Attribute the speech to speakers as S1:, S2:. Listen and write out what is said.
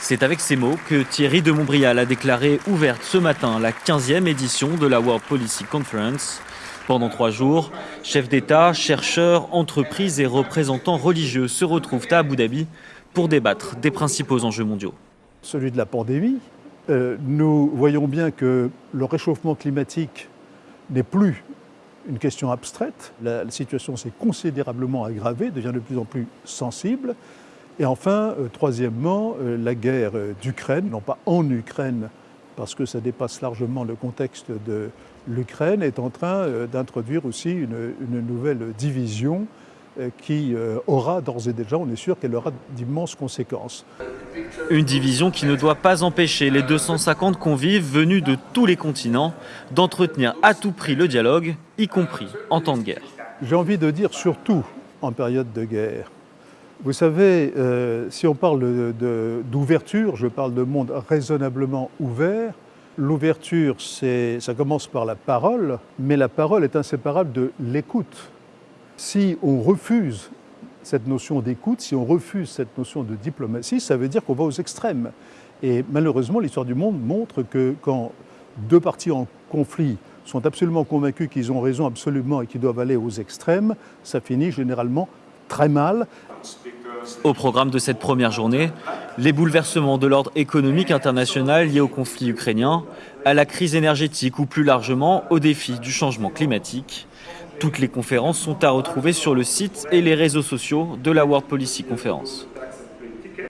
S1: C'est avec ces mots que Thierry de Montbrial a déclaré ouverte ce matin la 15e édition de la World Policy Conference. Pendant trois jours, chefs d'État, chercheurs, entreprises et représentants religieux se retrouvent à Abu Dhabi pour débattre des principaux enjeux mondiaux.
S2: Celui de la pandémie, euh, nous voyons bien que le réchauffement climatique n'est plus une question abstraite. La, situation s'est considérablement aggravée, devient de plus en plus sensible. Et enfin, euh, troisièmement, euh, la guerre d'Ukraine, non pas en Ukraine, parce que ça dépasse largement le contexte de l'Ukraine, est en train d'introduire aussi une, nouvelle division qui aura d'ores et déjà, on est sûr qu'elle aura d'immenses conséquences.
S1: Une division qui ne doit pas empêcher les 250 convives venus de tous les continents d'entretenir à tout prix le dialogue, y compris en temps de guerre.
S2: J'ai envie de dire surtout en période de guerre. Vous savez, euh, si on parle d'ouverture, je parle de monde raisonnablement ouvert. L'ouverture, ça commence par la parole, mais la parole est inséparable de l'écoute. Si on refuse cette notion d'écoute, si on refuse cette notion de diplomatie, ça veut dire qu'on va aux extrêmes. Et malheureusement, l'histoire du monde montre que quand deux parties en conflit sont absolument convaincus qu'ils ont raison absolument et qu'ils doivent aller aux extrêmes, ça finit généralement très mal.
S1: Au programme de cette première journée, les bouleversements de l'ordre économique international liés au conflit ukrainien, à la crise énergétique ou plus largement au défi du changement climatique. Toutes les conférences sont à retrouver sur le site et les réseaux sociaux de la World Policy Conference.